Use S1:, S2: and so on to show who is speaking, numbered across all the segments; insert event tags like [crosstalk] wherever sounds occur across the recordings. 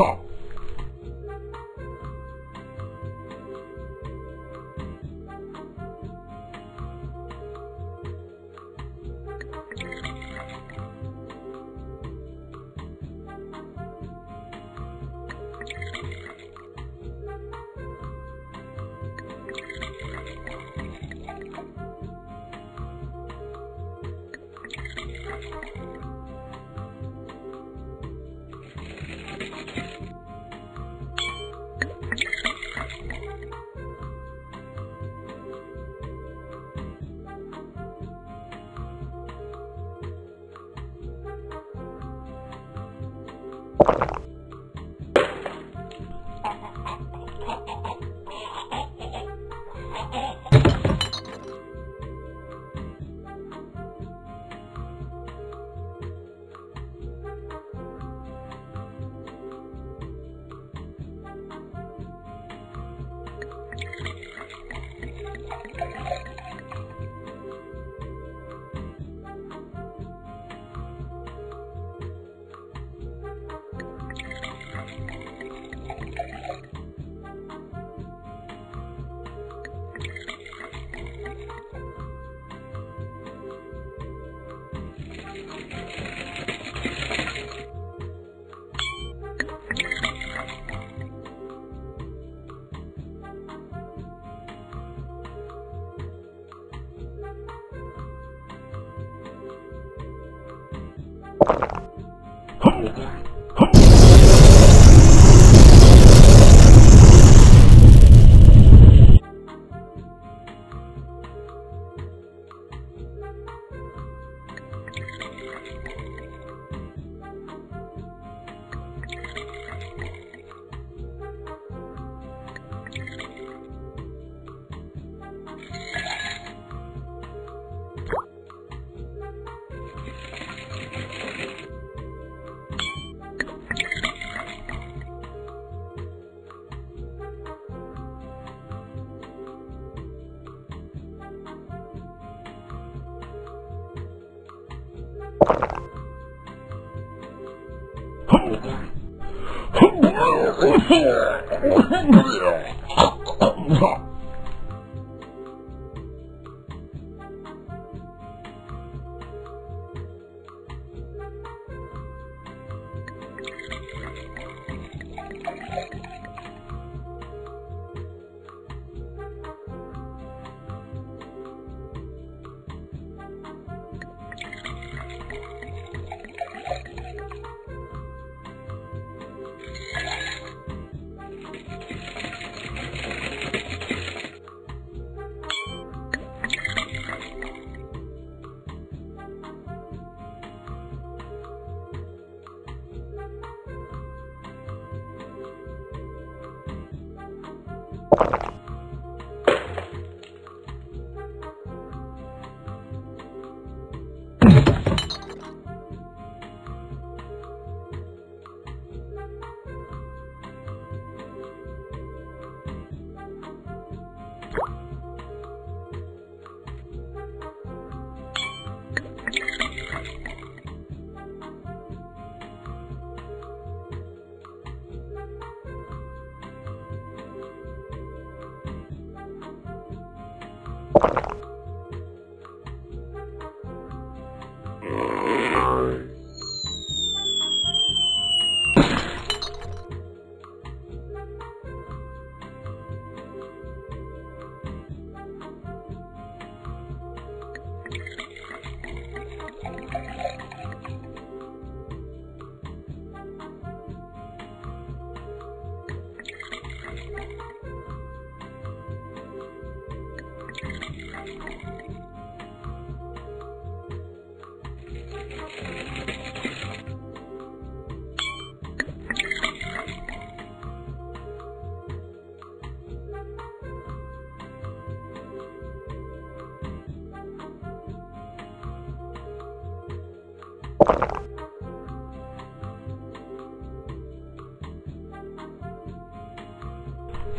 S1: Oh,
S2: あっ。はっはっ
S1: Oh. [laughs] you
S2: Gracias.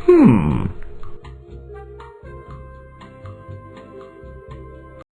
S2: Hmm.